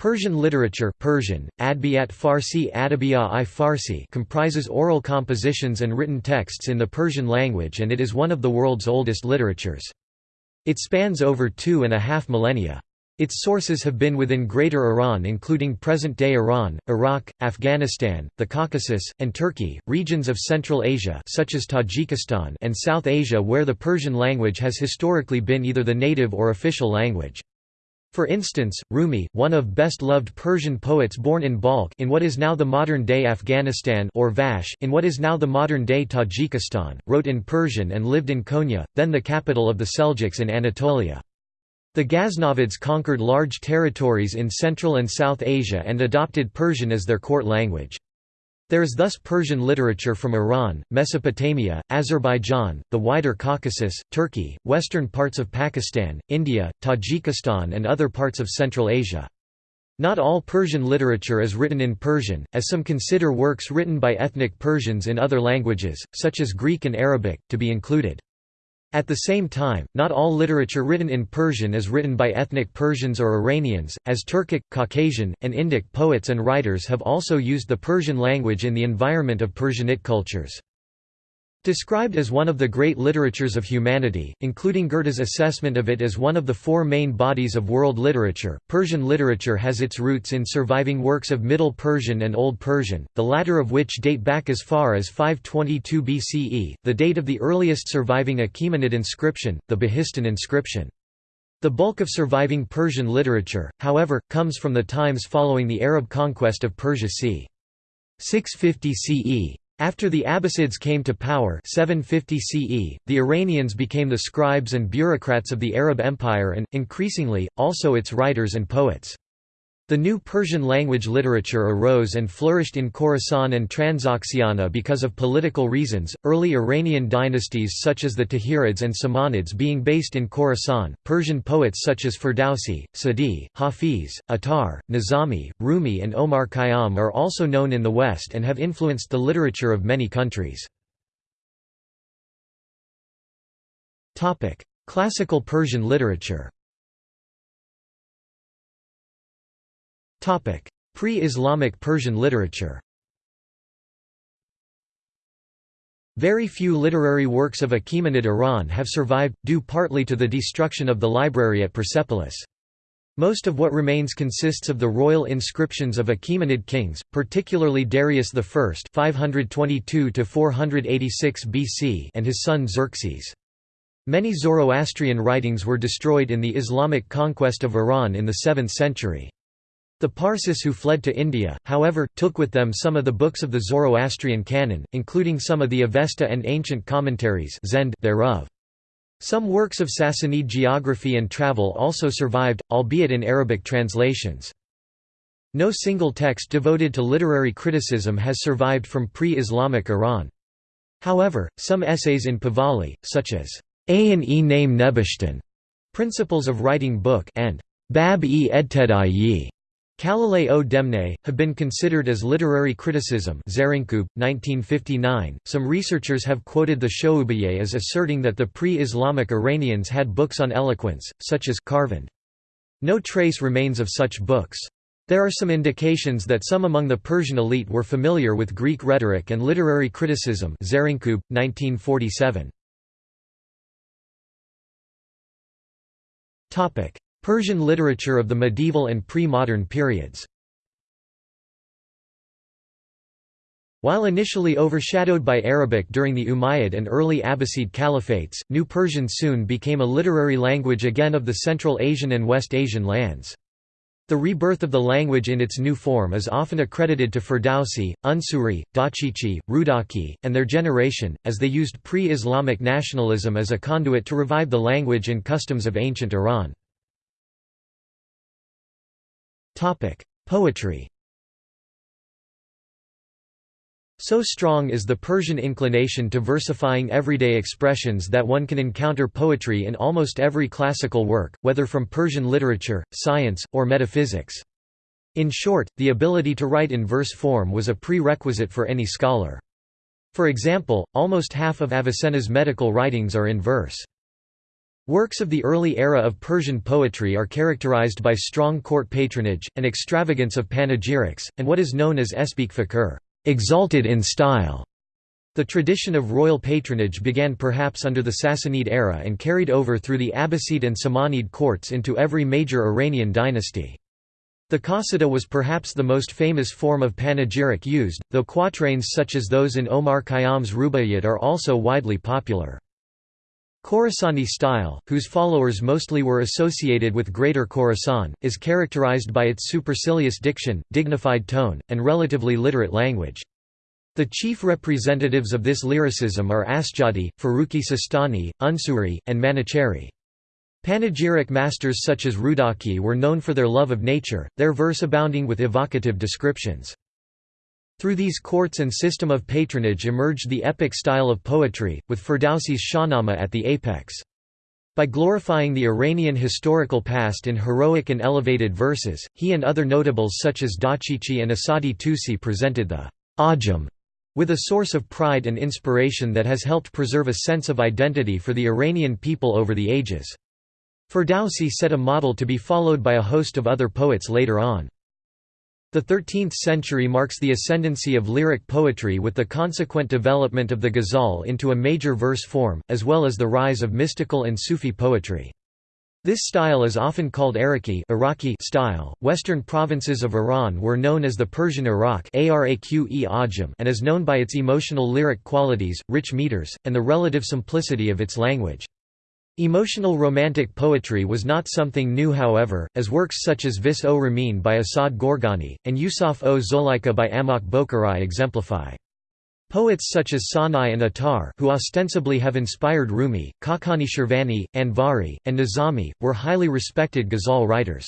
Persian literature Persian, Adbiyat Farsi i Farsi comprises oral compositions and written texts in the Persian language and it is one of the world's oldest literatures. It spans over two and a half millennia. Its sources have been within Greater Iran including present-day Iran, Iraq, Afghanistan, the Caucasus, and Turkey, regions of Central Asia such as Tajikistan and South Asia where the Persian language has historically been either the native or official language. For instance, Rumi, one of best-loved Persian poets born in Balkh in what is now the modern-day Afghanistan or Vash in what is now the modern-day Tajikistan, wrote in Persian and lived in Konya, then the capital of the Seljuks in Anatolia. The Ghaznavids conquered large territories in Central and South Asia and adopted Persian as their court language. There is thus Persian literature from Iran, Mesopotamia, Azerbaijan, the wider Caucasus, Turkey, western parts of Pakistan, India, Tajikistan and other parts of Central Asia. Not all Persian literature is written in Persian, as some consider works written by ethnic Persians in other languages, such as Greek and Arabic, to be included. At the same time, not all literature written in Persian is written by ethnic Persians or Iranians, as Turkic, Caucasian, and Indic poets and writers have also used the Persian language in the environment of Persianate cultures. Described as one of the great literatures of humanity, including Goethe's assessment of it as one of the four main bodies of world literature, Persian literature has its roots in surviving works of Middle Persian and Old Persian, the latter of which date back as far as 522 BCE, the date of the earliest surviving Achaemenid inscription, the Behistun inscription. The bulk of surviving Persian literature, however, comes from the times following the Arab conquest of Persia c. 650 CE. After the Abbasids came to power 750 CE, the Iranians became the scribes and bureaucrats of the Arab Empire and, increasingly, also its writers and poets. The new Persian language literature arose and flourished in Khorasan and Transoxiana because of political reasons, early Iranian dynasties such as the Tahirids and Samanids being based in Khorasan, Persian poets such as Ferdowsi, Sadi, Hafiz, Attar, Nizami, Rumi and Omar Khayyam are also known in the West and have influenced the literature of many countries. Classical Persian literature Pre-Islamic Persian literature Very few literary works of Achaemenid Iran have survived, due partly to the destruction of the library at Persepolis. Most of what remains consists of the royal inscriptions of Achaemenid kings, particularly Darius I 522 BC and his son Xerxes. Many Zoroastrian writings were destroyed in the Islamic conquest of Iran in the 7th century. The Parsis who fled to India, however, took with them some of the books of the Zoroastrian canon, including some of the Avesta and ancient commentaries thereof. Some works of Sassanid geography and travel also survived, albeit in Arabic translations. No single text devoted to literary criticism has survived from pre-Islamic Iran. However, some essays in Pahlavi, such as A&e Name Nebushtan, Principles of Writing Book and Bab-e Edtedai Khalilay o Demne, have been considered as literary criticism 1959. .Some researchers have quoted the Shoubiye as asserting that the pre-Islamic Iranians had books on eloquence, such as Karvand. No trace remains of such books. There are some indications that some among the Persian elite were familiar with Greek rhetoric and literary criticism 1947. Persian literature of the medieval and pre-modern periods While initially overshadowed by Arabic during the Umayyad and early Abbasid caliphates, New Persian soon became a literary language again of the Central Asian and West Asian lands. The rebirth of the language in its new form is often accredited to Ferdowsi, Unsuri, Dachichi, Rudaki, and their generation, as they used pre-Islamic nationalism as a conduit to revive the language and customs of ancient Iran. Poetry So strong is the Persian inclination to versifying everyday expressions that one can encounter poetry in almost every classical work, whether from Persian literature, science, or metaphysics. In short, the ability to write in verse form was a prerequisite for any scholar. For example, almost half of Avicenna's medical writings are in verse. Works of the early era of Persian poetry are characterized by strong court patronage, and extravagance of panegyrics, and what is known as espeek fakir exalted in style". The tradition of royal patronage began perhaps under the Sassanid era and carried over through the Abbasid and Samanid courts into every major Iranian dynasty. The qasida was perhaps the most famous form of panegyric used, though quatrains such as those in Omar Khayyam's Rubaiyat are also widely popular. Khorasani style, whose followers mostly were associated with Greater Khorasan, is characterized by its supercilious diction, dignified tone, and relatively literate language. The chief representatives of this lyricism are Asjadi, Farrukhi Sistani, Unsuri, and Manuchehri. Panegyric masters such as Rudaki were known for their love of nature, their verse abounding with evocative descriptions. Through these courts and system of patronage emerged the epic style of poetry, with Ferdowsi's Shahnameh at the apex. By glorifying the Iranian historical past in heroic and elevated verses, he and other notables such as Dachichi and Asadi Tusi presented the Ajam with a source of pride and inspiration that has helped preserve a sense of identity for the Iranian people over the ages. Ferdowsi set a model to be followed by a host of other poets later on. The 13th century marks the ascendancy of lyric poetry with the consequent development of the ghazal into a major verse form, as well as the rise of mystical and Sufi poetry. This style is often called Iraqi Iraqi style. Western provinces of Iran were known as the Persian Iraq and is known by its emotional lyric qualities, rich meters, and the relative simplicity of its language. Emotional romantic poetry was not something new however, as works such as Vis o Ramin by Asad Gorgani, and Yusuf o Zolaika by Amak Bokhari exemplify. Poets such as Sanai and Attar who ostensibly have inspired Rumi, Khaqani Shirvani, Anvari, and Nizami, were highly respected ghazal writers.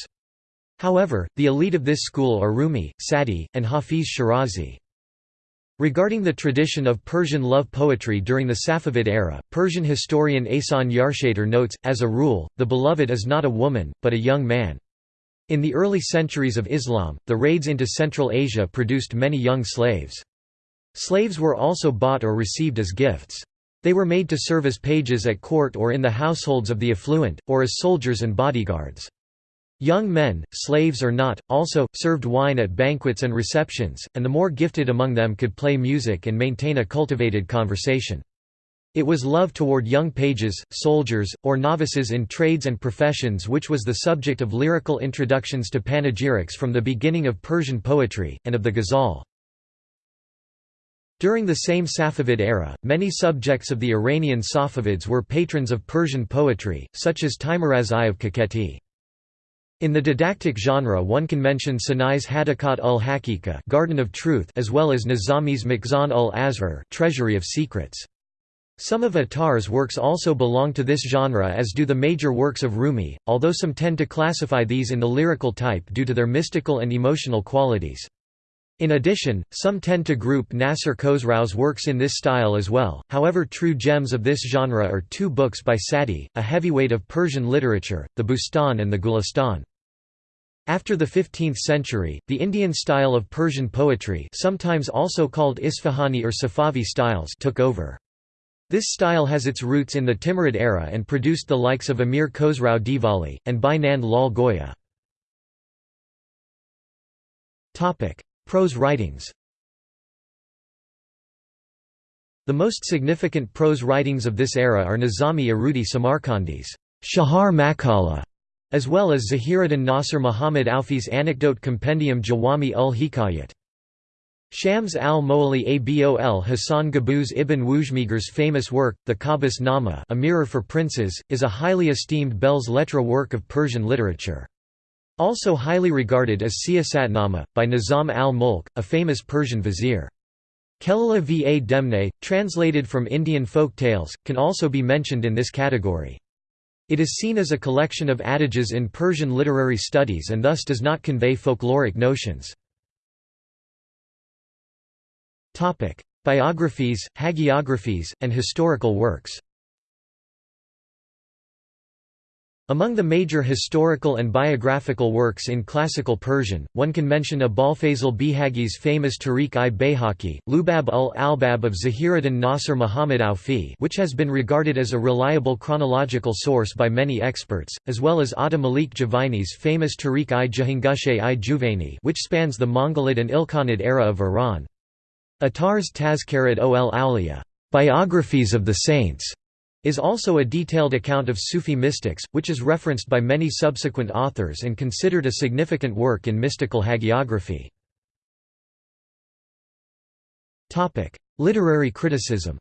However, the elite of this school are Rumi, Sadi, and Hafiz Shirazi. Regarding the tradition of Persian love poetry during the Safavid era, Persian historian Ehsan Yarshater notes, as a rule, the beloved is not a woman, but a young man. In the early centuries of Islam, the raids into Central Asia produced many young slaves. Slaves were also bought or received as gifts. They were made to serve as pages at court or in the households of the affluent, or as soldiers and bodyguards. Young men, slaves or not, also, served wine at banquets and receptions, and the more gifted among them could play music and maintain a cultivated conversation. It was love toward young pages, soldiers, or novices in trades and professions which was the subject of lyrical introductions to panegyrics from the beginning of Persian poetry, and of the ghazal. During the same Safavid era, many subjects of the Iranian Safavids were patrons of Persian poetry, such as Teimuraz I of Kakheti. In the didactic genre one can mention Sanai's Hadakat ul Hakika Garden of Truth as well as Nizami's Makhzan ul Asrar Treasury of Secrets. Some of Attar's works also belong to this genre as do the major works of Rumi, although some tend to classify these in the lyrical type due to their mystical and emotional qualities. In addition, some tend to group Nasser Khosrau's works in this style as well, however true gems of this genre are two books by Sadi, a heavyweight of Persian literature, the Bustan and the Gulistan. After the 15th century, the Indian style of Persian poetry sometimes also called Isfahani or Safavi styles took over. This style has its roots in the Timurid era and produced the likes of Amir Khosrau Dihlavi, and Bynand Lal Goya. Prose writings The most significant prose writings of this era are Nizami Arudi Samarkandi's Chahar Maqala as well as Zahiruddin Nasir Muhammad Aufi's anecdote compendium Jawami ul Hikayat. Shams al-Moali Abol Hassan Qaboos ibn Wushmgir's famous work, the Qabus Nama A Mirror for Princes, is a highly esteemed belles lettres work of Persian literature. Also highly regarded as Siyasatnama, by Nizam al-Mulk, a famous Persian vizier. Kelila va Demne, translated from Indian folk tales, can also be mentioned in this category. It is seen as a collection of adages in Persian literary studies and thus does not convey folkloric notions. Biographies, hagiographies, and historical works Among the major historical and biographical works in classical Persian, one can mention Abolfazl Beyhaqi's famous Tariq-i Bayhaqi, Lubab ul-Albab of Zahiruddin Nasr Muhammad Aufi which has been regarded as a reliable chronological source by many experts, as well as Ata Malik Juvaini's famous Tariq-i Jahangushe-i Juvaini which spans the Mongolid and Ilkhanid era of Iran. Attar's Tazkarat ol Awliya biographies of the saints", is also a detailed account of Sufi mystics, which is referenced by many subsequent authors and considered a significant work in mystical hagiography. Literary criticism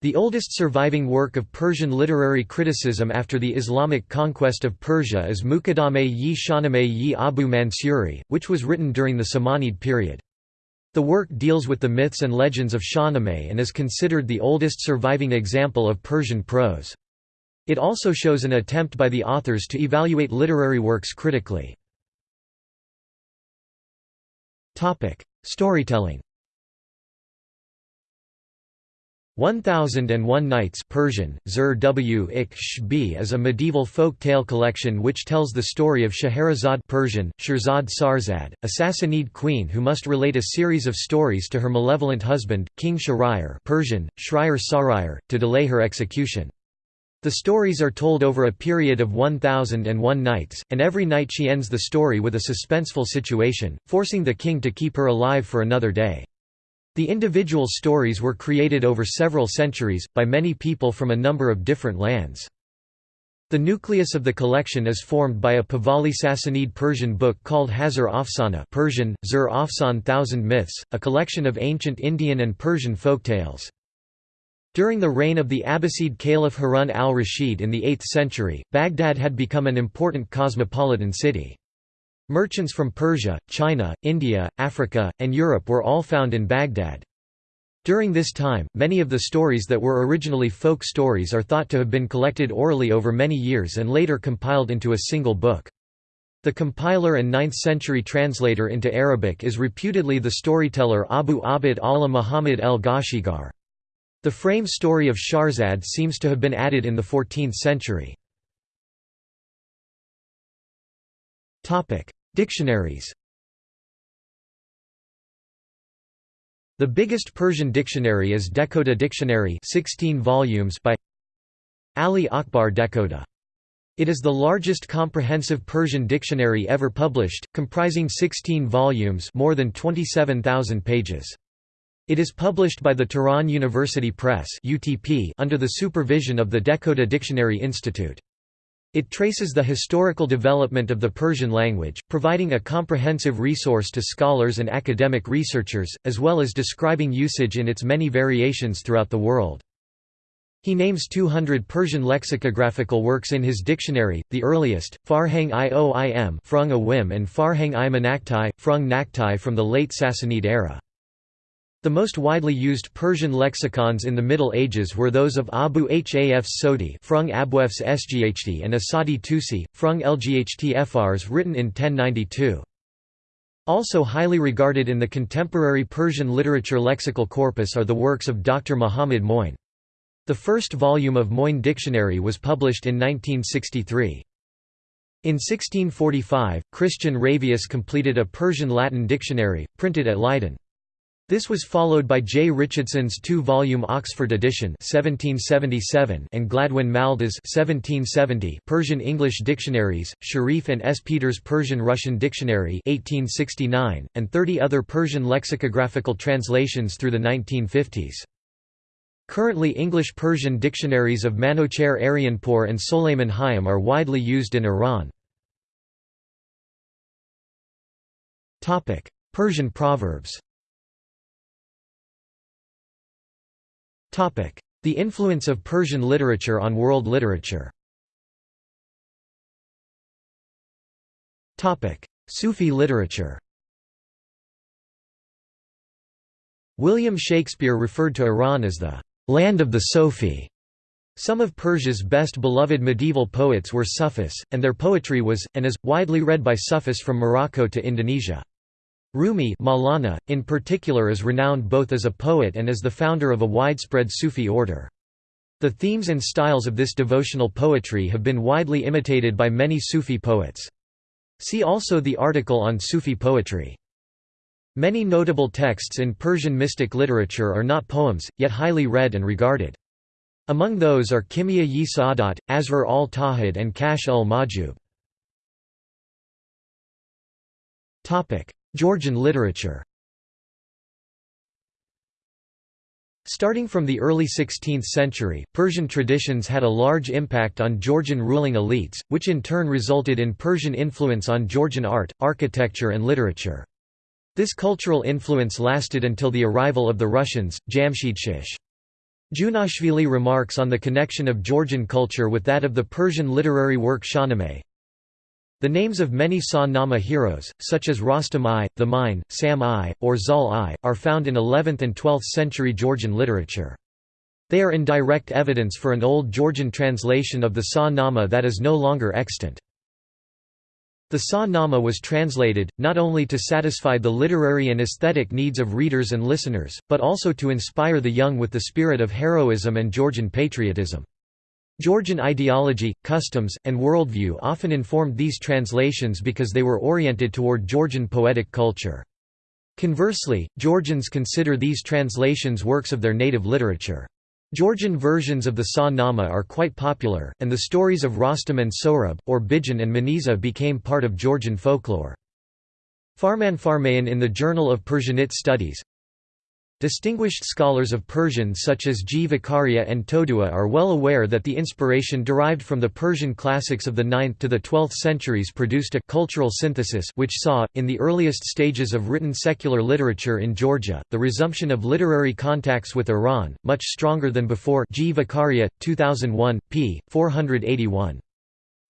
The oldest surviving work of Persian literary criticism after the Islamic conquest of Persia is Muqaddameh-yi Shahnameh-yi Abu Mansuri, which was written during the Samanid period. The work deals with the myths and legends of Shahnameh and is considered the oldest surviving example of Persian prose. It also shows an attempt by the authors to evaluate literary works critically. Storytelling 1001 Nights Persian, Zur w Shbi is a medieval folk tale collection which tells the story of Scheherazade Persian, Shirzad Sarzad, a Sassanid queen who must relate a series of stories to her malevolent husband, King Shahryar Persian, Shriar Sarayar, to delay her execution. The stories are told over a period of 1001 nights, and every night she ends the story with a suspenseful situation, forcing the king to keep her alive for another day. The individual stories were created over several centuries, by many people from a number of different lands. The nucleus of the collection is formed by a Pahlavi Sassanid Persian book called Hazar Afsana Persian, Zur Afsan Thousand Myths, a collection of ancient Indian and Persian folktales. During the reign of the Abbasid Caliph Harun al-Rashid in the 8th century, Baghdad had become an important cosmopolitan city. Merchants from Persia, China, India, Africa, and Europe were all found in Baghdad. During this time, many of the stories that were originally folk stories are thought to have been collected orally over many years and later compiled into a single book. The compiler and 9th-century translator into Arabic is reputedly the storyteller Abu Abd Allah Muhammad el-Ghashigar. The frame story of Sharzad seems to have been added in the 14th century. Dictionaries The biggest Persian dictionary is Dehkhoda Dictionary 16 volumes by Ali Akbar Dehkhoda. It is the largest comprehensive Persian dictionary ever published, comprising 16 volumes more than 27,000 pages. It is published by the Tehran University Press under the supervision of the Dehkhoda Dictionary Institute. It traces the historical development of the Persian language, providing a comprehensive resource to scholars and academic researchers, as well as describing usage in its many variations throughout the world. He names 200 Persian lexicographical works in his dictionary, the earliest, Farhang i Oim Frung Awim and Farhang i Manaktai, Frung Naktai from the late Sassanid era. The most widely used Persian lexicons in the Middle Ages were those of Abu Hafs Sodi Frung Abwefs Sghd and Asadi Tusi, Frung Lght Frs written in 1092. Also highly regarded in the contemporary Persian literature lexical corpus are the works of Dr. Muhammad Moin. The first volume of Moin Dictionary was published in 1963. In 1645, Christian Ravius completed a Persian-Latin dictionary, printed at Leiden. This was followed by J. Richardson's two-volume Oxford edition 1777 and Gladwin Malda's 1770 Persian-English dictionaries, Sharif and S. Peters Persian-Russian Dictionary 1869, and 30 other Persian lexicographical translations through the 1950s. Currently English-Persian dictionaries of Manocher Aryanpour and Soleiman Hayam are widely used in Iran. Persian proverbs The influence of Persian literature on world literature Sufi literature William Shakespeare referred to Iran as the «land of the Sofi». Some of Persia's best beloved medieval poets were Sufis, and their poetry was, and is, widely read by Sufis from Morocco to Indonesia. Rumi Maulana, in particular is renowned both as a poet and as the founder of a widespread Sufi order. The themes and styles of this devotional poetry have been widely imitated by many Sufi poets. See also the article on Sufi poetry. Many notable texts in Persian mystic literature are not poems, yet highly read and regarded. Among those are Kimia-yi Sa'adat, Asrar al-Tawhid and Kashf ul-Mahjub. Georgian literature Starting from the early 16th century, Persian traditions had a large impact on Georgian ruling elites, which in turn resulted in Persian influence on Georgian art, architecture and literature. This cultural influence lasted until the arrival of the Russians, Jamshid Junashvili remarks on the connection of Georgian culture with that of the Persian literary work Shahnameh, the names of many Sa-Nama heroes, such as Rostam I, the Mine, Sam I, or Zal I, are found in 11th and 12th century Georgian literature. They are in direct evidence for an old Georgian translation of the Sa-Nama that is no longer extant. The Sa-Nama was translated, not only to satisfy the literary and aesthetic needs of readers and listeners, but also to inspire the young with the spirit of heroism and Georgian patriotism. Georgian ideology, customs, and worldview often informed these translations because they were oriented toward Georgian poetic culture. Conversely, Georgians consider these translations works of their native literature. Georgian versions of the Sa-Nama are quite popular, and the stories of Rostam and Sohrab, or Bijan and Maniza became part of Georgian folklore. Farman Farmayan in the Journal of Persianate Studies Distinguished scholars of Persian such as G. Vakharia and Todua are well aware that the inspiration derived from the Persian classics of the 9th to the 12th centuries produced a cultural synthesis which saw, in the earliest stages of written secular literature in Georgia, the resumption of literary contacts with Iran, much stronger than before G. Vakharia, 2001, p. 481.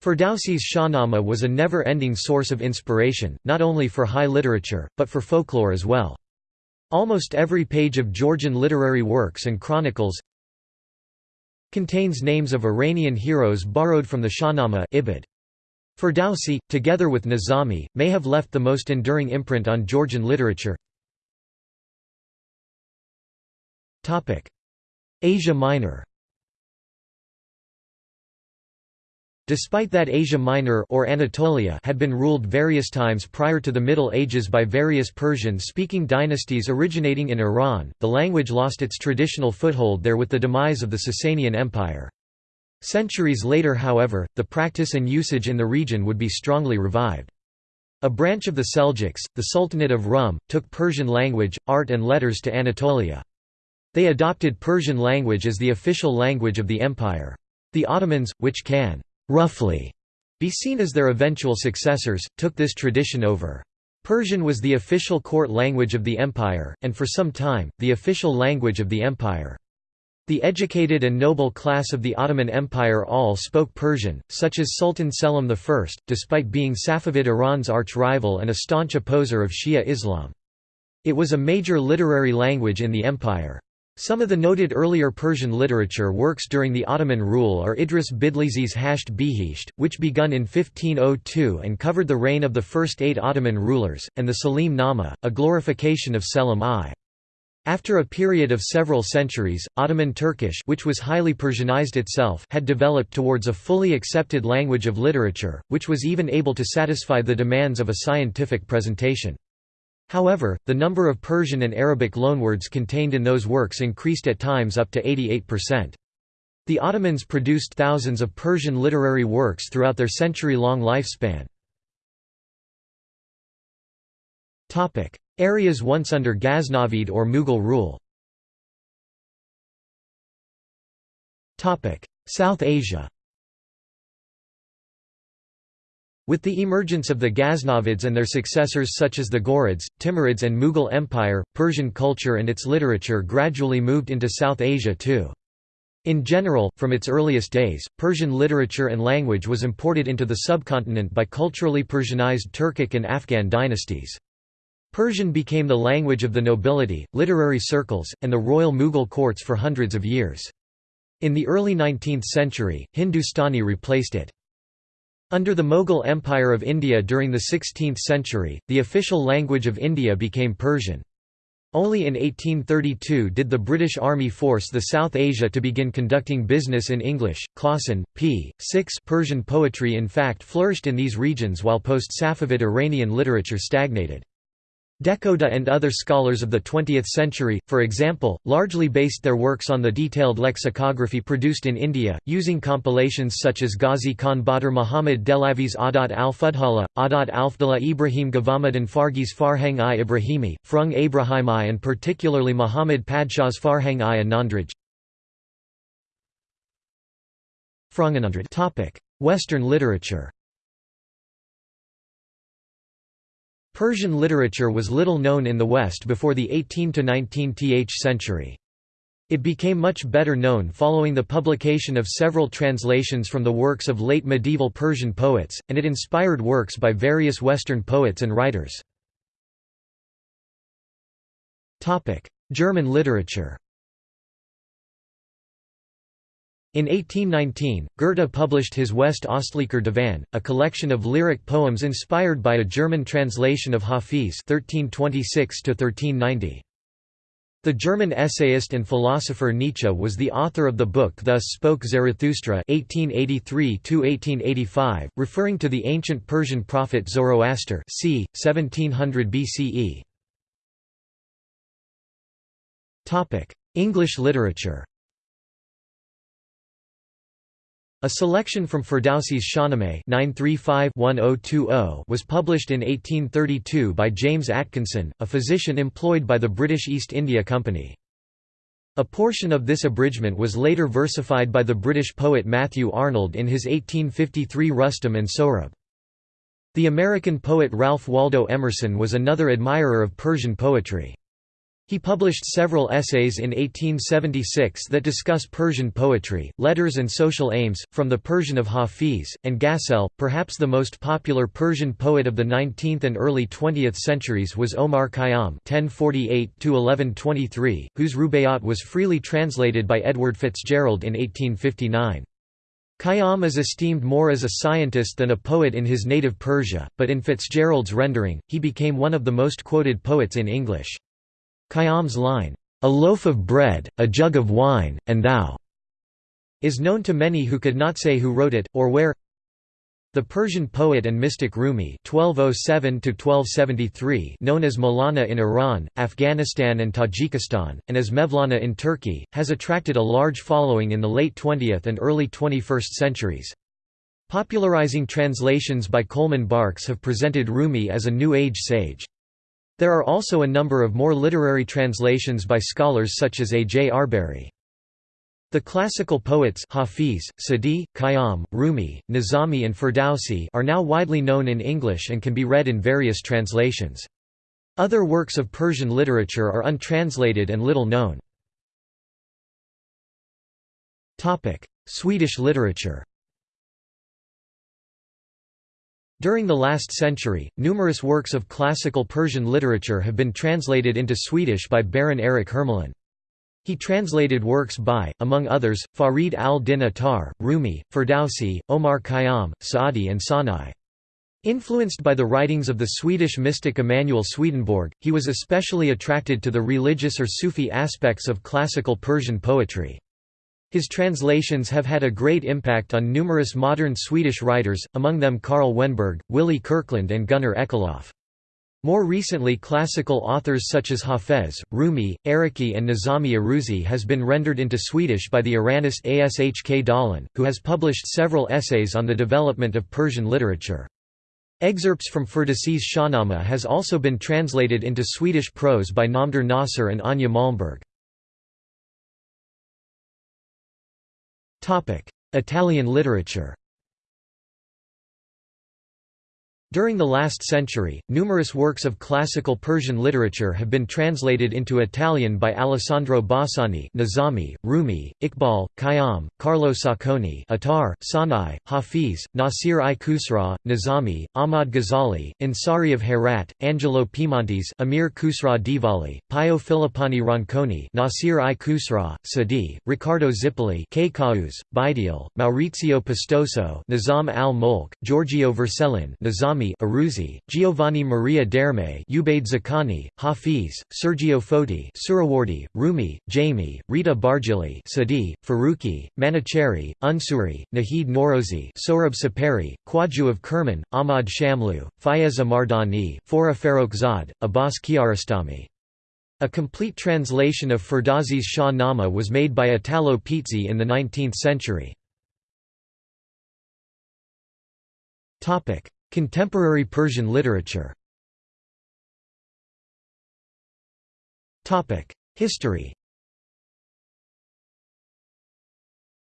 Ferdowsi's Shahnama was a never-ending source of inspiration, not only for high literature, but for folklore as well. Almost every page of Georgian literary works and chronicles contains names of Iranian heroes borrowed from the Shahnama Ibid. Ferdowsi, together with Nizami, may have left the most enduring imprint on Georgian literature. Asia Minor Despite that Asia Minor or Anatolia had been ruled various times prior to the Middle Ages by various Persian-speaking dynasties originating in Iran, the language lost its traditional foothold there with the demise of the Sasanian Empire. Centuries later however, the practice and usage in the region would be strongly revived. A branch of the Seljuks, the Sultanate of Rum, took Persian language, art and letters to Anatolia. They adopted Persian language as the official language of the empire. The Ottomans, which can roughly be seen as their eventual successors, took this tradition over. Persian was the official court language of the empire, and for some time, the official language of the empire. The educated and noble class of the Ottoman Empire all spoke Persian, such as Sultan Selim I, despite being Safavid Iran's arch-rival and a staunch opposer of Shia Islam. It was a major literary language in the empire. Some of the noted earlier Persian literature works during the Ottoman rule are Idris Bitlisi's Hasht Bihisht, which begun in 1502 and covered the reign of the first eight Ottoman rulers, and the Salim Nama, a glorification of Selim I. After a period of several centuries, Ottoman Turkish which was highly Persianized itself had developed towards a fully accepted language of literature, which was even able to satisfy the demands of a scientific presentation. However, the number of Persian and Arabic loanwords contained in those works increased at times up to 88%. The Ottomans produced thousands of Persian literary works throughout their century-long lifespan. Areas once under Ghaznavid or Mughal rule South Asia With the emergence of the Ghaznavids and their successors such as the Ghurids, Timurids and Mughal Empire, Persian culture and its literature gradually moved into South Asia too. In general, from its earliest days, Persian literature and language was imported into the subcontinent by culturally Persianized Turkic and Afghan dynasties. Persian became the language of the nobility, literary circles, and the royal Mughal courts for hundreds of years. In the early 19th century, Hindustani replaced it. Under the Mughal Empire of India during the 16th century, the official language of India became Persian. Only in 1832 did the British Army force the South Asia to begin conducting business in English. Clausen, p. 6 Persian poetry in fact flourished in these regions while post-Safavid Iranian literature stagnated. Dehkhoda and other scholars of the 20th century, for example, largely based their works on the detailed lexicography produced in India, using compilations such as Ghazi Khan Badr Muhammad Dehlavi's Adat al-Fudhala, Adat al-Fdala Ibrahim Gavamuddin Farghi's Farhang-i Ibrahimi, Frung Abrahimi and particularly Muhammad Padshah's Farhang-i Anandraj. Western literature Persian literature was little known in the West before the 18–19th century. It became much better known following the publication of several translations from the works of late medieval Persian poets, and it inspired works by various Western poets and writers. German literature in 1819, Goethe published his West Ostlicher Divan, a collection of lyric poems inspired by a German translation of Hafiz 1326 The German essayist and philosopher Nietzsche was the author of the book Thus Spoke Zarathustra 1883 referring to the ancient Persian prophet Zoroaster c. 1700 BCE. English literature a selection from Ferdowsi's Shahnameh oh oh was published in 1832 by James Atkinson, a physician employed by the British East India Company. A portion of this abridgment was later versified by the British poet Matthew Arnold in his 1853 Rustum and Sohrab. The American poet Ralph Waldo Emerson was another admirer of Persian poetry. He published several essays in 1876 that discuss Persian poetry, letters and social aims, from the Persian of Hafiz, and Ghazal. Perhaps the most popular Persian poet of the 19th and early 20th centuries was Omar Khayyam (1048–1123), whose Rubaiyat was freely translated by Edward Fitzgerald in 1859. Khayyam is esteemed more as a scientist than a poet in his native Persia, but in Fitzgerald's rendering, he became one of the most quoted poets in English. Khayyam's line, "'A loaf of bread, a jug of wine, and thou' is known to many who could not say who wrote it, or where the Persian poet and mystic Rumi (1207–1273), known as Maulana in Iran, Afghanistan, and Tajikistan, and as Mevlana in Turkey, has attracted a large following in the late 20th and early 21st centuries. Popularizing translations by Coleman Barks have presented Rumi as a New Age sage. There are also a number of more literary translations by scholars such as A. J. Arberry. The classical poets Hafiz, Sadi, Khayyam, Rumi, Nizami and Ferdowsi are now widely known in English and can be read in various translations. Other works of Persian literature are untranslated and little known. Swedish literature During the last century, numerous works of classical Persian literature have been translated into Swedish by Baron Erik Hermelin. He translated works by, among others, Farid al-Din Attar, Rumi, Ferdowsi, Omar Khayyam, Saadi and Sanai. Influenced by the writings of the Swedish mystic Emanuel Swedenborg, he was especially attracted to the religious or Sufi aspects of classical Persian poetry. His translations have had a great impact on numerous modern Swedish writers, among them Karl Vennberg, Willy Kyrklund and Gunnar Ekelöf. More recently classical authors such as Hafez, Rumi, Araki and Nizami Aruzi has been rendered into Swedish by the Iranist Ashk Dahlén, who has published several essays on the development of Persian literature. Excerpts from Ferdowsi's Shahnameh has also been translated into Swedish prose by Namdar Nasser and Anja Malmberg. Italian literature During the last century, numerous works of classical Persian literature have been translated into Italian by Alessandro Bausani Nizami, Rumi, Iqbal, Khayyam, Carlo Saccone Attar, Sanai, Hafiz, Nasir i Khusraw, Nizami, Ahmad Ghazali, Ansari of Herat, Angelo Piemontese Amir Khusraw Dihlavi, Pio Filippani Ronconi Nasir i Khusraw, Sadi, Riccardo Zipoli Baidial, Maurizio Pistoso Nizam al-Mulk, Giorgio Vercellin Nizam Rami Aruzi, Giovanni Maria D'Erme Ubaid Zakhani, Hafiz, Sergio Foti Suhrawardi, Rumi, Jami, Rita Bargili Sadi, Faruqi, Manuchehri, Unsuri, Nahid Norozi Sohrab Sepehri, Khwaju of Kerman, Ahmad Shamlu, Fayez Mardani, Forough Farrokhzad, Abbas Kiarostami. A complete translation of Ferdowsi's Shah Nama was made by Italo Pizzi in the 19th century. Contemporary Persian literature History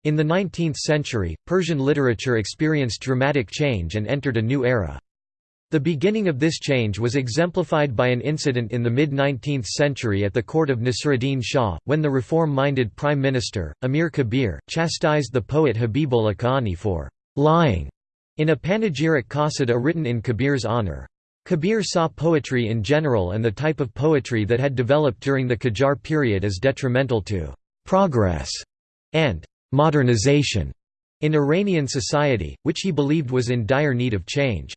In the 19th century, Persian literature experienced dramatic change and entered a new era. The beginning of this change was exemplified by an incident in the mid-19th century at the court of Nasiruddin Shah, when the reform-minded prime minister, Amir Kabir, chastised the poet Habibullah Kani for «lying» in a panegyric qasida written in Kabir's honor. Kabir saw poetry in general and the type of poetry that had developed during the Qajar period as detrimental to «progress» and «modernization» in Iranian society, which he believed was in dire need of change.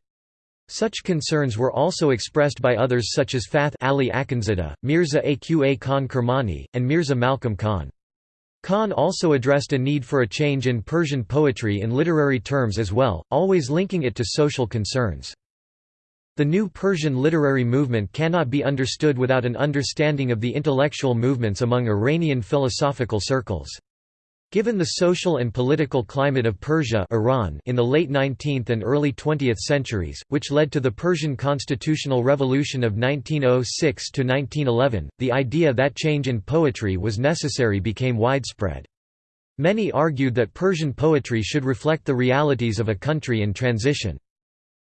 Such concerns were also expressed by others such as Fath Ali Akhundzada, Mirza Aqa Khan Kermani, and Mirza Malcolm Khan. Khan also addressed a need for a change in Persian poetry in literary terms as well, always linking it to social concerns. The new Persian literary movement cannot be understood without an understanding of the intellectual movements among Iranian philosophical circles. Given the social and political climate of Persia Iran in the late 19th and early 20th centuries, which led to the Persian constitutional revolution of 1906–1911, the idea that change in poetry was necessary became widespread. Many argued that Persian poetry should reflect the realities of a country in transition.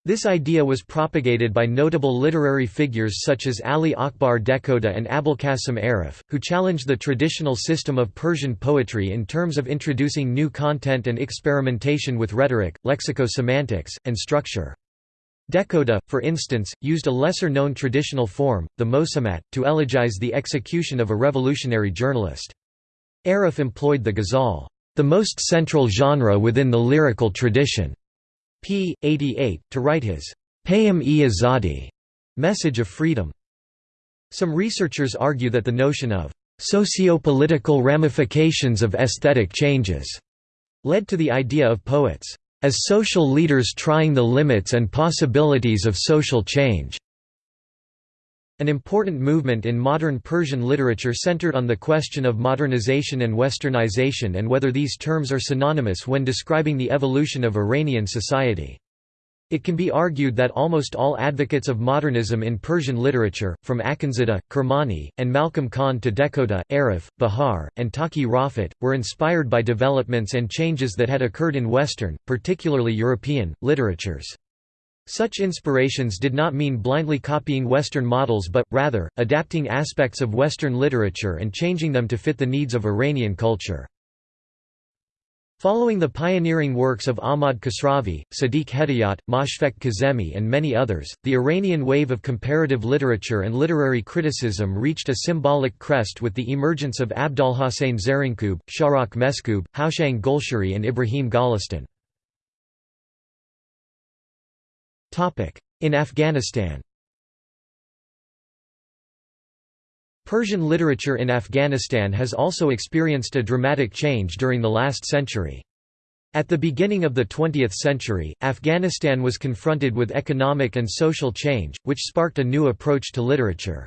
This idea was propagated by notable literary figures such as Ali Akbar Dehkhoda and Abolkasim Arif, who challenged the traditional system of Persian poetry in terms of introducing new content and experimentation with rhetoric, lexicosemantics, and structure. Dehkhoda, for instance, used a lesser-known traditional form, the mosamat, to elegize the execution of a revolutionary journalist. Arif employed the ghazal, the most central genre within the lyrical tradition p. 88, to write his Payam-e Azadi message of freedom. Some researchers argue that the notion of socio-political ramifications of aesthetic changes led to the idea of poets as social leaders trying the limits and possibilities of social change. An important movement in modern Persian literature centered on the question of modernization and westernization and whether these terms are synonymous when describing the evolution of Iranian society. It can be argued that almost all advocates of modernism in Persian literature, from Akhundzada, Kermani, and Malcolm Khan to Dehkhoda, Arif, Bahar, and Taqi Rafat, were inspired by developments and changes that had occurred in Western, particularly European, literatures. Such inspirations did not mean blindly copying Western models but, rather, adapting aspects of Western literature and changing them to fit the needs of Iranian culture. Following the pioneering works of Ahmad Kasravi, Sadiq Hedayat, Moshfegh Kazemi and many others, the Iranian wave of comparative literature and literary criticism reached a symbolic crest with the emergence of Abdolhossein Zarinkub, Shahrokh Meskoob, Houshang Golshiri and Ibrahim Golestan. In Afghanistan Persian literature in Afghanistan has also experienced a dramatic change during the last century. At the beginning of the 20th century, Afghanistan was confronted with economic and social change, which sparked a new approach to literature.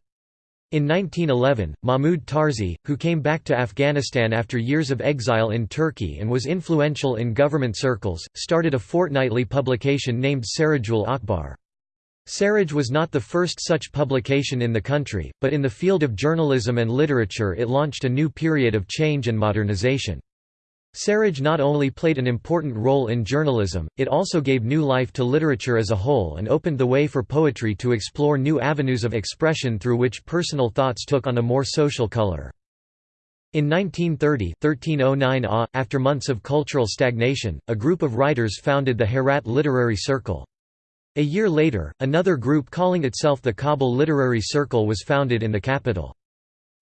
In 1911, Mahmud Tarzi, who came back to Afghanistan after years of exile in Turkey and was influential in government circles, started a fortnightly publication named Sarajul Akhbar. Saraj was not the first such publication in the country, but in the field of journalism and literature it launched a new period of change and modernization. Saraj not only played an important role in journalism, it also gave new life to literature as a whole and opened the way for poetry to explore new avenues of expression through which personal thoughts took on a more social color. In 1930 1309 AH, after months of cultural stagnation, a group of writers founded the Herat Literary Circle. A year later, another group calling itself the Kabul Literary Circle was founded in the capital.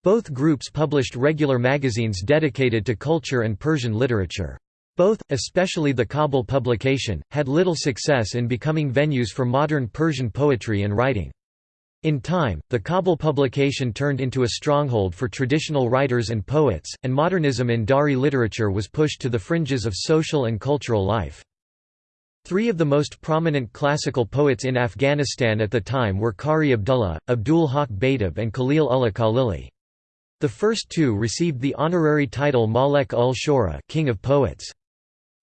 Both groups published regular magazines dedicated to culture and Persian literature. Both, especially the Kabul publication, had little success in becoming venues for modern Persian poetry and writing. In time, the Kabul publication turned into a stronghold for traditional writers and poets, and modernism in Dari literature was pushed to the fringes of social and cultural life. Three of the most prominent classical poets in Afghanistan at the time were Qari Abdullah, Abdul Haq Betab and Khalil Ullah Khalili. The first two received the honorary title Malek ul Shura King of Poets.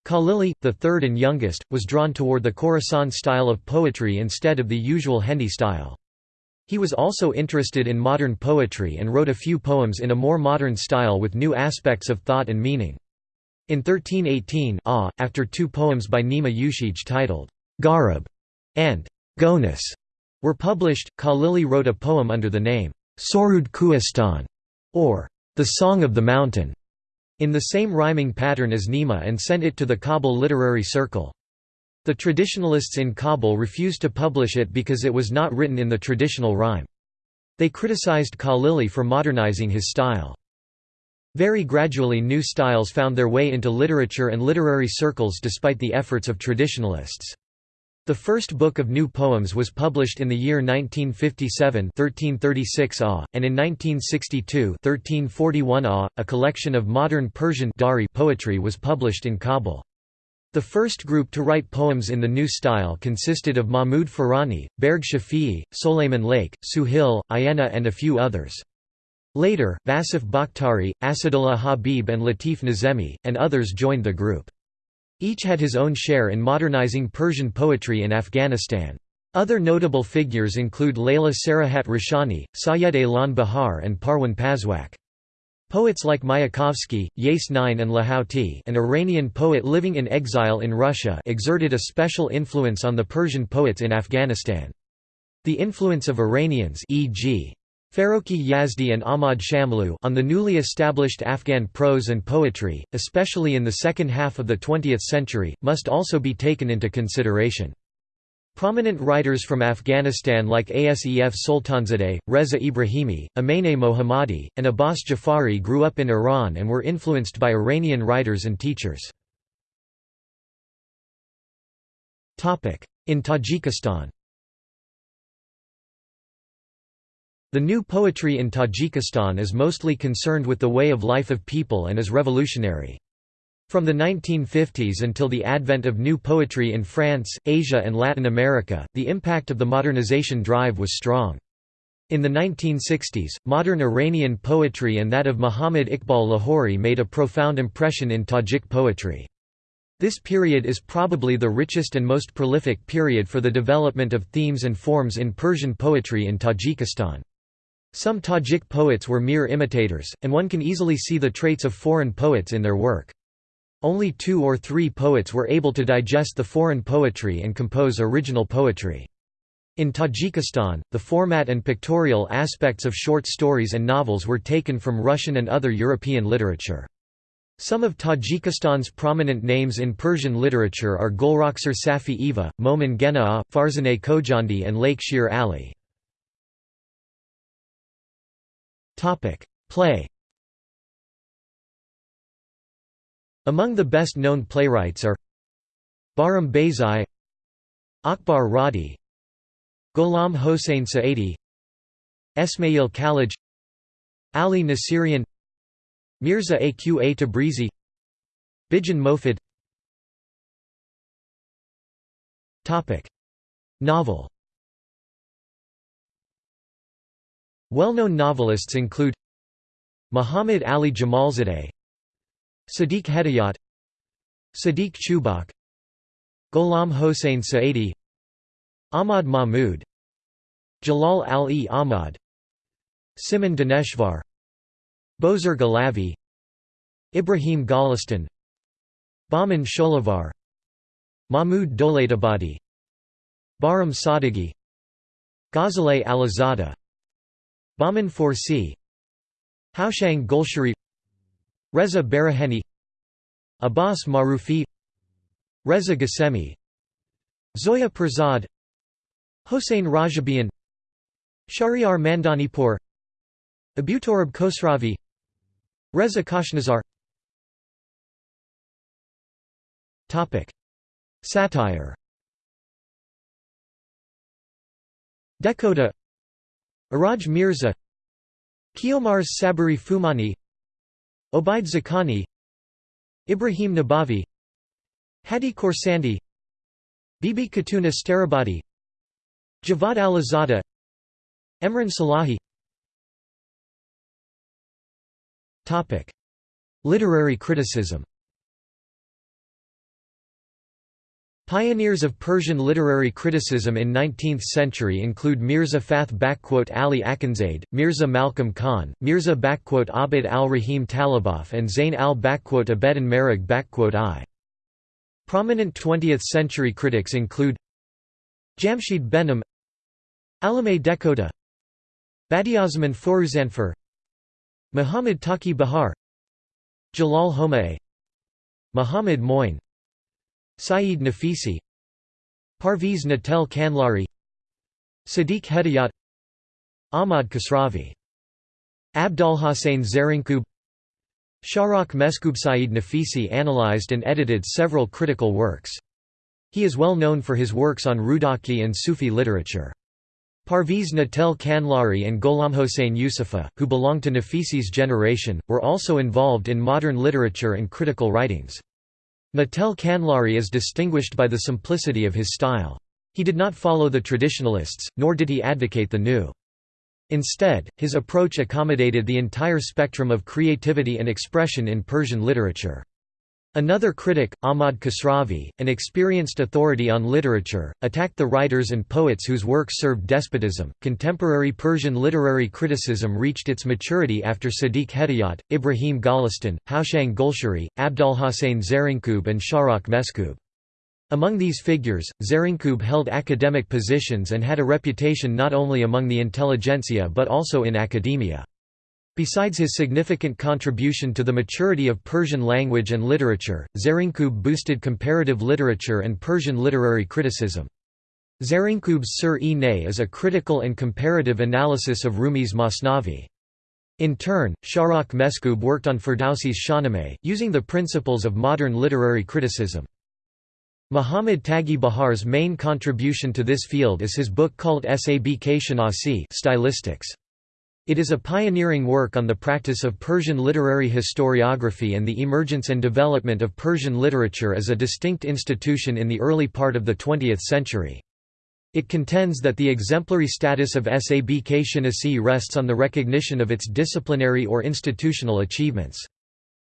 Khalili, the third and youngest, was drawn toward the Khorasan style of poetry instead of the usual Hindi style. He was also interested in modern poetry and wrote a few poems in a more modern style with new aspects of thought and meaning. In 1318 ah, after two poems by Nima Yushij titled, Gharib and Gonis were published, Khalili wrote a poem under the name, Sorud Kuistan, or The Song of the Mountain, in the same rhyming pattern as Nima and sent it to the Kabul literary circle. The traditionalists in Kabul refused to publish it because it was not written in the traditional rhyme. They criticized Khalili for modernizing his style. Very gradually new styles found their way into literature and literary circles despite the efforts of traditionalists. The first book of new poems was published in the year 1957 1336 ah, and in 1962 1341 ah, a collection of modern Persian Dari poetry was published in Kabul. The first group to write poems in the new style consisted of Mahmud Farani, Barq Shafi'i, Soleiman Layeq, Suhil, Ayena and a few others. Later, Vasif Bakhtari, Asadullah Habib and Latif Nazemi, and others joined the group. Each had his own share in modernizing Persian poetry in Afghanistan. Other notable figures include Layla Sarahat Roshani, Sayed Alan Bahar and Parwan Pazwak. Poets like Mayakovsky, Yesenin and Lahouti an Iranian poet living in exile in Russia exerted a special influence on the Persian poets in Afghanistan. The influence of Iranians e.g. Farokhi Yazdi and Ahmad Shamloo on the newly established Afghan prose and poetry, especially in the second half of the 20th century, must also be taken into consideration. Prominent writers from Afghanistan like Asef Soltanzadeh, Reza Ibrahimi, Amene Mohammadi, and Abbas Jafari grew up in Iran and were influenced by Iranian writers and teachers. In Tajikistan The new poetry in Tajikistan is mostly concerned with the way of life of people and is revolutionary. From the 1950s until the advent of new poetry in France, Asia and Latin America, the impact of the modernization drive was strong. In the 1960s, modern Iranian poetry and that of Muhammad Iqbal Lahori made a profound impression in Tajik poetry. This period is probably the richest and most prolific period for the development of themes and forms in Persian poetry in Tajikistan. Some Tajik poets were mere imitators, and one can easily see the traits of foreign poets in their work. Only two or three poets were able to digest the foreign poetry and compose original poetry. In Tajikistan, the format and pictorial aspects of short stories and novels were taken from Russian and other European literature. Some of Tajikistan's prominent names in Persian literature are Golrakhsar Safi Eva, Momin Genaa, Farzaneh Khojandi and Layeq Shir Ali. Play. Among the best-known playwrights are Bahram Bayzai, Akbar Radi, Ghulam Hossein Saidi, Esmail Khalaj, Ali Nasirian, Mirza Aqa Tabrizi, Bijan Mofid. Topic: Novel. Well-known novelists include Muhammad Ali Jamalzadeh Sadiq Hedayat Sadiq Chubak Ghulam Hossein Saidi Ahmad Mahmud Jalal al-e Ahmad Simin Daneshvar Bozorg Alavi Ibrahim Golestan Bahman Sholavar Mahmud Dolatabadi Bahram Sadeghi Ghazaleh Alizada Bahman Forsi Houshang Golshiri Reza Baraheni. Abbas Marufi. Reza Ghasemi. Zoya Pirzad Hossein Rajabian. Shahryar Mandanipur. Abutorab Khosravi. Reza Kashnazar. Satire. Dehkhoda Iraj Mirza Kiomars Sabari Fumani Obaid Zakani Ibrahim Nabavi Hadi Khorsandi Bibi Khatuna Starabadi Javad Alizada Emran Salahi. Literary criticism Pioneers of Persian literary criticism in 19th century include Mirza Fath Ali Akhundzade, Mirza Malcolm Khan, Mirza Abd al-Rahim Taliboff and Zain al-Abeddin Maraghei. Prominent 20th-century critics include Jamshid Behnam Alameh Dehkhoda Badiazzaman Foruzanfar Muhammad Taqi Bahar Jalal Homaei Muhammad Moin Saeed Nafisi Parviz Natel Khanlari Sadiq Hedayat Ahmad Kasravi Abdolhossein Zarinkub Shahrokh Meskoob Saeed Nafisi analyzed and edited several critical works. He is well known for his works on Rudaki and Sufi literature. Parviz Natel Khanlari and Gholamhossein Yusefi, who belonged to Nafisi's generation, were also involved in modern literature and critical writings. Natel Khanlari is distinguished by the simplicity of his style. He did not follow the traditionalists, nor did he advocate the new. Instead, his approach accommodated the entire spectrum of creativity and expression in Persian literature. Another critic, Ahmad Kasravi, an experienced authority on literature, attacked the writers and poets whose works served despotism. Contemporary Persian literary criticism reached its maturity after Sadiq Hedayat, Ibrahim Golestan, Houshang Golshiri, Abdolhossein Zarinkub, and Shahrokh Meskoob. Among these figures, Zarinkub held academic positions and had a reputation not only among the intelligentsia but also in academia. Besides his significant contribution to the maturity of Persian language and literature, Zarinkub boosted comparative literature and Persian literary criticism. Zarinkub's Sur-e-Ney is a critical and comparative analysis of Rumi's Masnavi. In turn, Shahrokh Meskoob worked on Ferdowsi's Shahnameh, using the principles of modern literary criticism. Muhammad Taghi Bahar's main contribution to this field is his book called Sabk Shanasi Stylistics. It is a pioneering work on the practice of Persian literary historiography and the emergence and development of Persian literature as a distinct institution in the early part of the 20th century. It contends that the exemplary status of Sabk Shanasi rests on the recognition of its disciplinary or institutional achievements.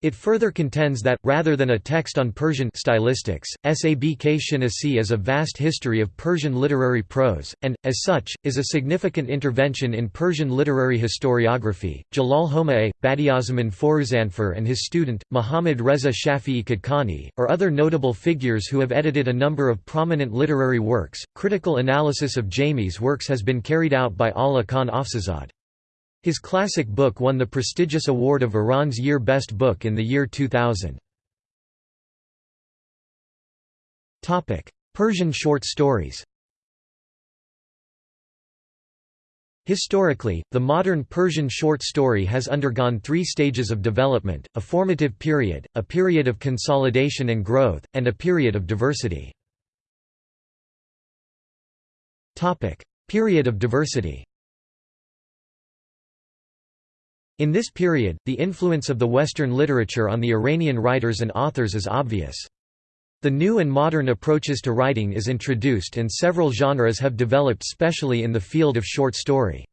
It further contends that, rather than a text on Persian stylistics, Sabk Shanasi is a vast history of Persian literary prose, and, as such, is a significant intervention in Persian literary historiography. Jalal Homaei, Badiazzaman Foruzanfar, and his student, Muhammad Reza Shafi'i Kadkani, are other notable figures who have edited a number of prominent literary works. Critical analysis of Jami's works has been carried out by Allah Khan Afsazad. His classic book won the prestigious award of Iran's Year Best Book in the year 2000. Persian short stories Historically, the modern Persian short story has undergone three stages of development, a formative period, a period of consolidation and growth, and a period of diversity. Period of diversity In this period, the influence of the Western literature on the Iranian writers and authors is obvious. The new and modern approaches to writing is introduced and several genres have developed specially in the field of short story.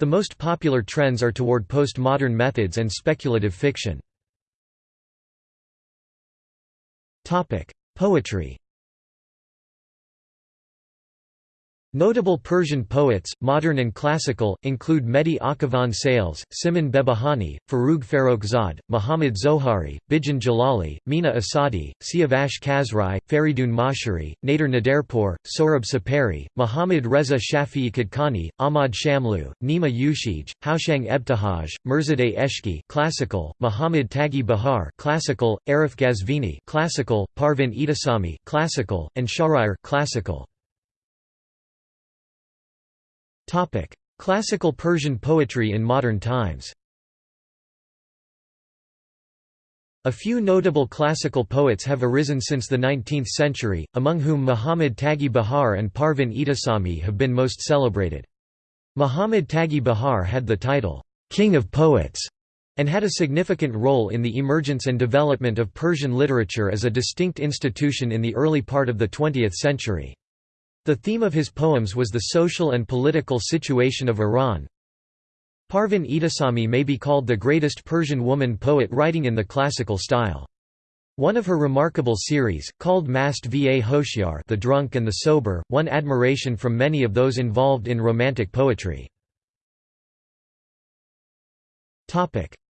The most popular trends are toward postmodern methods and speculative fiction. Poetry Notable Persian poets, modern and classical, include Mehdi Akhavan Sales, Simin Behbahani, Forough Farrokhzad, Muhammad Zohari, Bijan Jalali, Mina Asadi, Siavash Kasrai, Faridun Moshiri, Nader Naderpour, Sohrab Sepehri, Muhammad Reza Shafi'i Kadkani, Ahmad Shamlu, Nima Yushij, Houshang Ebtihaj, Mirzadeh Eshki classical, Muhammad Taghi Bahar classical, Arif Ghazvini classical, Parvin Etesami classical, and Shahryar classical. Topic: Classical Persian poetry in modern times. A few notable classical poets have arisen since the 19th century, among whom Muhammad Taghi Bahar and Parvin Etesami have been most celebrated. Muhammad Taghi Bahar had the title, "'King of Poets' and had a significant role in the emergence and development of Persian literature as a distinct institution in the early part of the 20th century. The theme of his poems was the social and political situation of Iran. Parvin Etesami may be called the greatest Persian woman poet writing in the classical style. One of her remarkable series, called Mast va Hoshiar the Drunk and the Sober, won admiration from many of those involved in romantic poetry.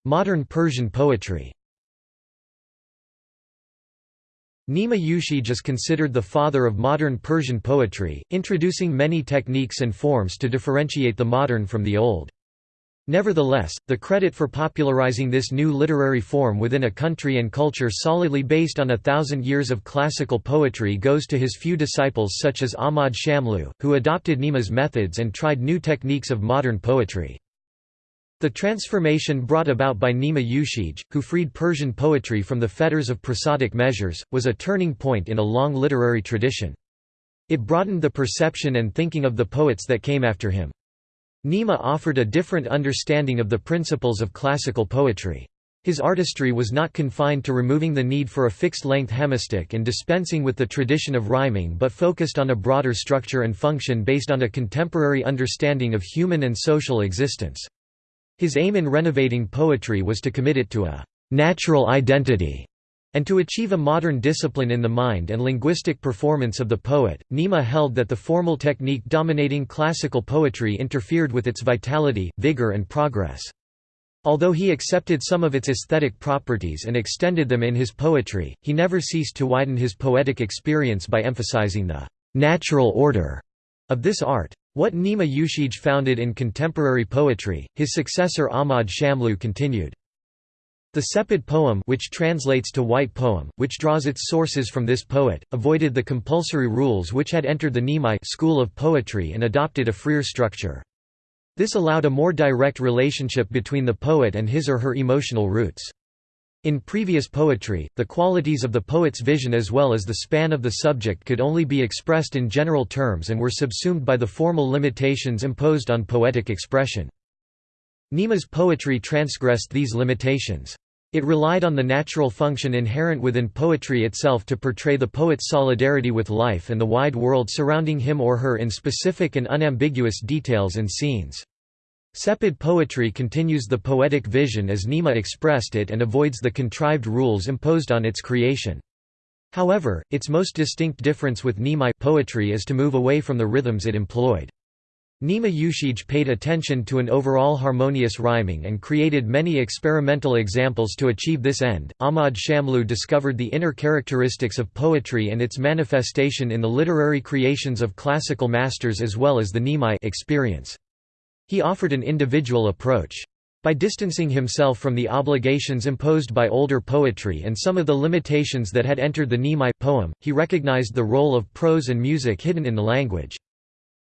Modern Persian poetry Nima Yushij is considered the father of modern Persian poetry, introducing many techniques and forms to differentiate the modern from the old. Nevertheless, the credit for popularizing this new literary form within a country and culture solidly based on a thousand years of classical poetry goes to his few disciples such as Ahmad Shamlu, who adopted Nima's methods and tried new techniques of modern poetry. The transformation brought about by Nima Yushij, who freed Persian poetry from the fetters of prosodic measures, was a turning point in a long literary tradition. It broadened the perception and thinking of the poets that came after him. Nima offered a different understanding of the principles of classical poetry. His artistry was not confined to removing the need for a fixed-length hemistich and dispensing with the tradition of rhyming but focused on a broader structure and function based on a contemporary understanding of human and social existence. His aim in renovating poetry was to commit it to a «natural identity» and to achieve a modern discipline in the mind and linguistic performance of the poet. Nima held that the formal technique dominating classical poetry interfered with its vitality, vigor and progress. Although he accepted some of its aesthetic properties and extended them in his poetry, he never ceased to widen his poetic experience by emphasizing the natural order of this art. What Nima Yushij founded in contemporary poetry, his successor Ahmad Shamlu continued. The Sepid poem which translates to white poem, which draws its sources from this poet, avoided the compulsory rules which had entered the Nimai school of poetry and adopted a freer structure. This allowed a more direct relationship between the poet and his or her emotional roots. In previous poetry, the qualities of the poet's vision as well as the span of the subject could only be expressed in general terms and were subsumed by the formal limitations imposed on poetic expression. Nima's poetry transgressed these limitations. It relied on the natural function inherent within poetry itself to portray the poet's solidarity with life and the wide world surrounding him or her in specific and unambiguous details and scenes. Sepid poetry continues the poetic vision as Nima expressed it and avoids the contrived rules imposed on its creation. However, its most distinct difference with Nimai poetry is to move away from the rhythms it employed. Nima Yushij paid attention to an overall harmonious rhyming and created many experimental examples to achieve this end. Ahmad Shamlu discovered the inner characteristics of poetry and its manifestation in the literary creations of classical masters as well as the Nimai experience. He offered an individual approach. By distancing himself from the obligations imposed by older poetry and some of the limitations that had entered the Nimai poem, he recognized the role of prose and music hidden in the language.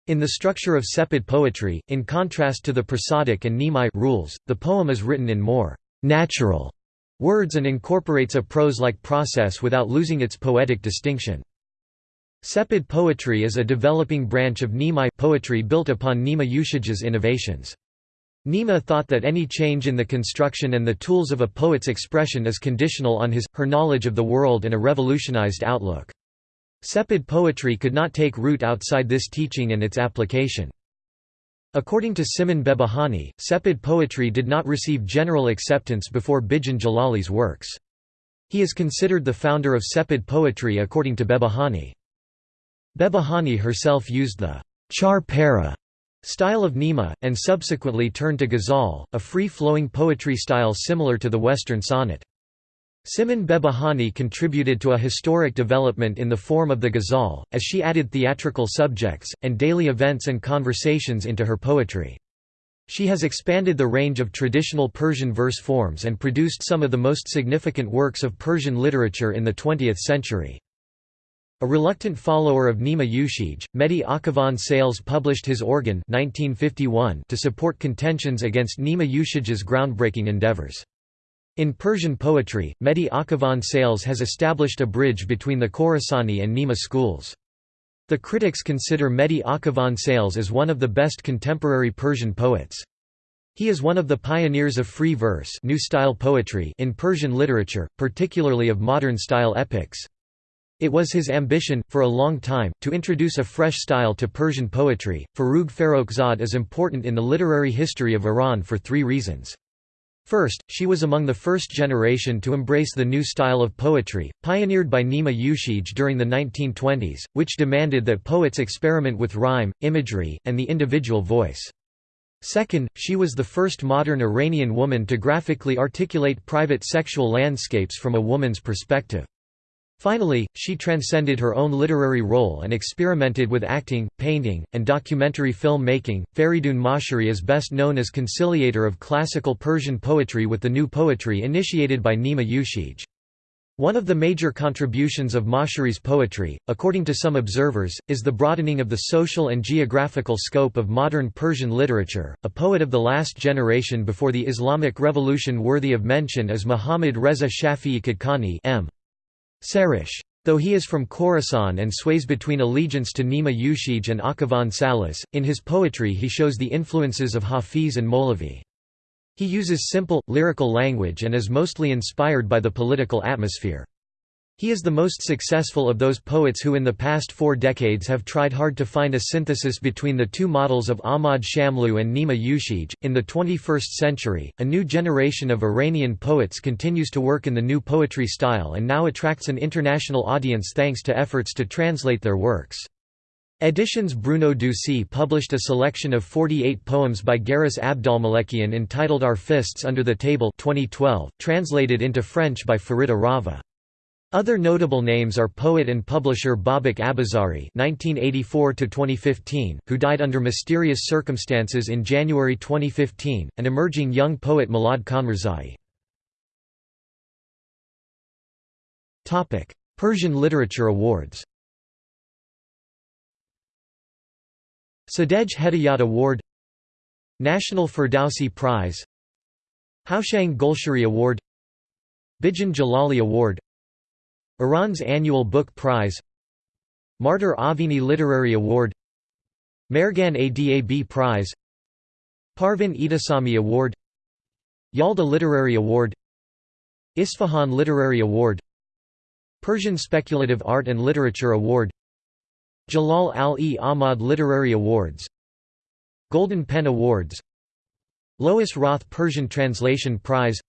In the structure of Sepid poetry, in contrast to the prosodic and Nimai rules, the poem is written in more natural words and incorporates a prose-like process without losing its poetic distinction. Sepid poetry is a developing branch of Nimai poetry built upon Nima Yushij's innovations. Nima thought that any change in the construction and the tools of a poet's expression is conditional on his, her knowledge of the world and a revolutionized outlook. Sepid poetry could not take root outside this teaching and its application. According to Simin Behbahani, Sepid poetry did not receive general acceptance before Bijan Jalali's works. He is considered the founder of Sepid poetry according to Behbahani. Behbahani herself used the chaharpareh style of Nima, and subsequently turned to ghazal, a free-flowing poetry style similar to the Western sonnet. Simin Behbahani contributed to a historic development in the form of the ghazal, as she added theatrical subjects, and daily events and conversations into her poetry. She has expanded the range of traditional Persian verse forms and produced some of the most significant works of Persian literature in the 20th century. A reluctant follower of Nima Yushij, Mehdi Akhavan Sales published his organ 1951 to support contentions against Nima Yushij's groundbreaking endeavors. In Persian poetry, Mehdi Akhavan Sales has established a bridge between the Khorasani and Nima schools. The critics consider Mehdi Akhavan Sales as one of the best contemporary Persian poets. He is one of the pioneers of free verse new style poetry in Persian literature, particularly of modern-style epics. It was his ambition, for a long time, to introduce a fresh style to Persian poetry. Forough Farrokhzad is important in the literary history of Iran for three reasons. First, she was among the first generation to embrace the new style of poetry, pioneered by Nima Yushij during the 1920s, which demanded that poets experiment with rhyme, imagery, and the individual voice. Second, she was the first modern Iranian woman to graphically articulate private sexual landscapes from a woman's perspective. Finally, she transcended her own literary role and experimented with acting, painting, and documentary film making. Feridun Moshiri is best known as conciliator of classical Persian poetry with the new poetry initiated by Nima Yushij. One of the major contributions of Moshiri's poetry, according to some observers, is the broadening of the social and geographical scope of modern Persian literature. A poet of the last generation before the Islamic Revolution worthy of mention is Muhammad Reza Shafi'i Kadkani M. Sereshk. Though he is from Khorasan and sways between allegiance to Nima Yushij and Akhavan Sales, in his poetry he shows the influences of Hafiz and Molavi. He uses simple, lyrical language and is mostly inspired by the political atmosphere. He is the most successful of those poets who in the past four decades have tried hard to find a synthesis between the two models of Ahmad Shamlou and Nima Yushij. In the 21st century, a new generation of Iranian poets continues to work in the new poetry style and now attracts an international audience thanks to efforts to translate their works. Editions Bruno Doucey published a selection of 48 poems by Garous Abdolmalekian entitled Our Fists Under the Table 2012, translated into French by Farida Rava. Other notable names are poet and publisher Babak Abazari (1984–2015), who died under mysterious circumstances in January 2015, and emerging young poet Milad Khanrazai. Topic: Persian Literature Awards. Sadegh Hedayat Award National Ferdowsi Prize Houshang Golshiri Award Bijan Jalali Award Iran's annual book prize Martyr Avini Literary Award Mehregan Adab Prize Parvin Etesami Award Yalda Literary Award Isfahan Literary Award Persian Speculative Art and Literature Award Jalal al-e Ahmad Literary Awards Golden Pen Awards Lois Roth Persian Translation Prize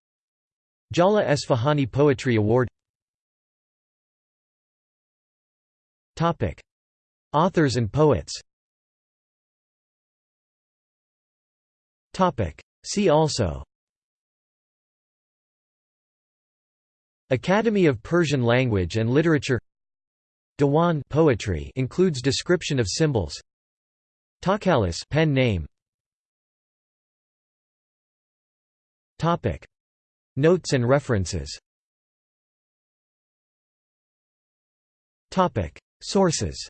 Jala Esfahani Poetry Award Authors and poets. See also. Academy of Persian Language and Literature. Diwan poetry includes description of symbols. Takhallus pen name. Topic. Notes and references. Topic Sources.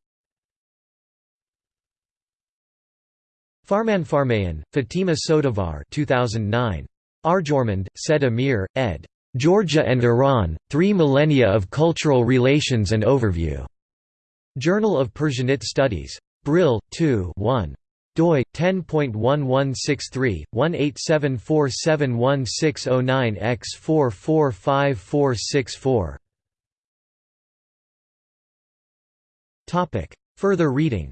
Farman Farmayan, Fatima Soudavar 2009. Arjomand, said Amir, ed. Georgia and Iran, Three Millennia of Cultural Relations and Overview. Journal of Persianate Studies. Brill, 2 1 doi 10.1163 Further reading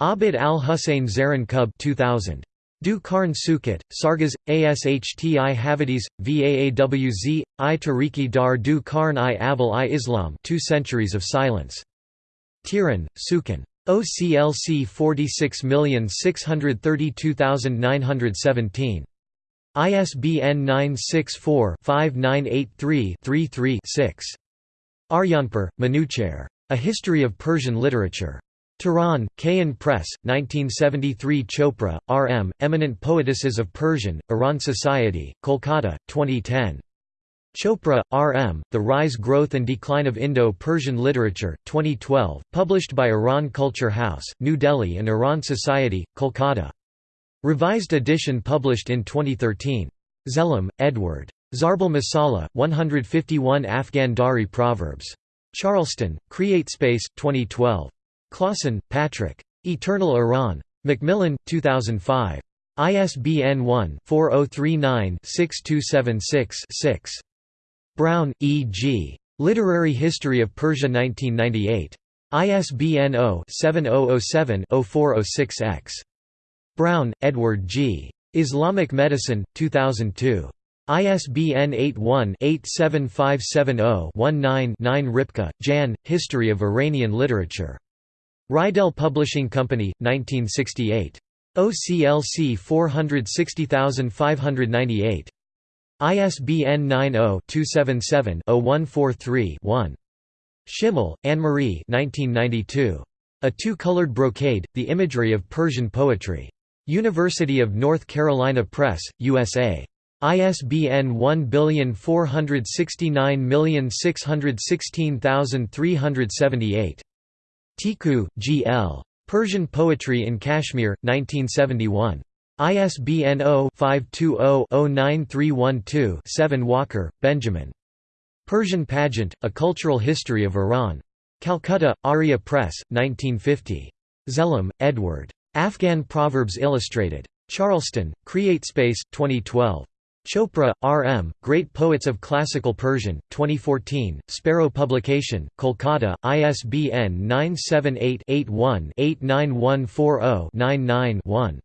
Abid al-Hussein Zaran Kub 2000 Du Karn Sukat, Sargas, Ashti Havadis, Vaawz, I Tariki Dar Du Karn i Aval i Islam Two Centuries of Silence. Tehran, Sukan. OCLC 46632917. ISBN 964-5983-33-6. Aryanpur, Manucher. A History of Persian Literature. Tehran, Kayan Press, 1973 Chopra, R. M., Eminent Poetesses of Persian, Iran Society, Kolkata, 2010. Chopra, R. M., The Rise Growth and Decline of Indo-Persian Literature, 2012, published by Iran Culture House, New Delhi and Iran Society, Kolkata. Revised edition published in 2013. Zellem, Edward. Zarbal Masala, 151 Afghan Dari Proverbs. Charleston, CreateSpace, 2012. Clawson, Patrick. Eternal Iran. Macmillan, 2005. ISBN 1-4039-6276-6. Browne, E. G. Literary History of Persia 1998. ISBN 0-7007-0406-X. Browne, Edward G. Islamic Medicine, 2002. ISBN 81-87570-19-9 Rypka, Jan, History of Iranian Literature. Reidel Publishing Company, 1968. OCLC 460598. ISBN 90-277-0143-1. Schimmel, Anne-Marie A Two-Colored Brocade, The Imagery of Persian Poetry. University of North Carolina Press, USA. ISBN 1469616378. Tiku, G. L. Persian Poetry in Kashmir, 1971. ISBN 0-520-09312-7 Walker, Benjamin. Persian Pageant, A Cultural History of Iran. Calcutta, Arya Press, 1950. Zellem, Edward. Afghan Proverbs Illustrated. Charleston, CreateSpace, 2012. Chopra, R. M., Great Poets of Classical Persian, 2014, Sparrow Publication, Kolkata, ISBN 978-81-89140-99-1.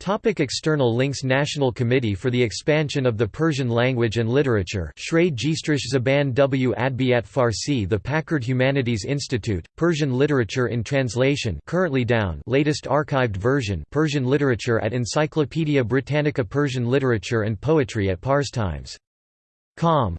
Topic external links National Committee for the Expansion of the Persian Language and Literature Zaban W. Adabiyat Farsi The Packard Humanities Institute, Persian Literature in Translation currently down latest archived version Persian Literature at Encyclopaedia Britannica Persian Literature and Poetry at Parstimes. Com.